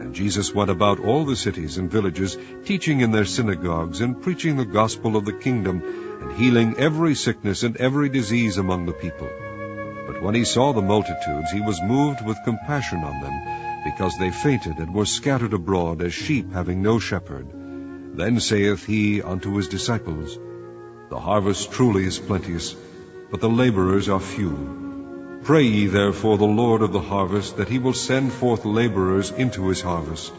And Jesus went about all the cities and villages, teaching in their synagogues, and preaching the gospel of the kingdom, and healing every sickness and every disease among the people. But when he saw the multitudes, he was moved with compassion on them, because they fainted and were scattered abroad as sheep having no shepherd. Then saith he unto his disciples, The harvest truly is plenteous, but the laborers are few. Pray ye therefore the Lord of the harvest that he will send forth laborers into his harvest.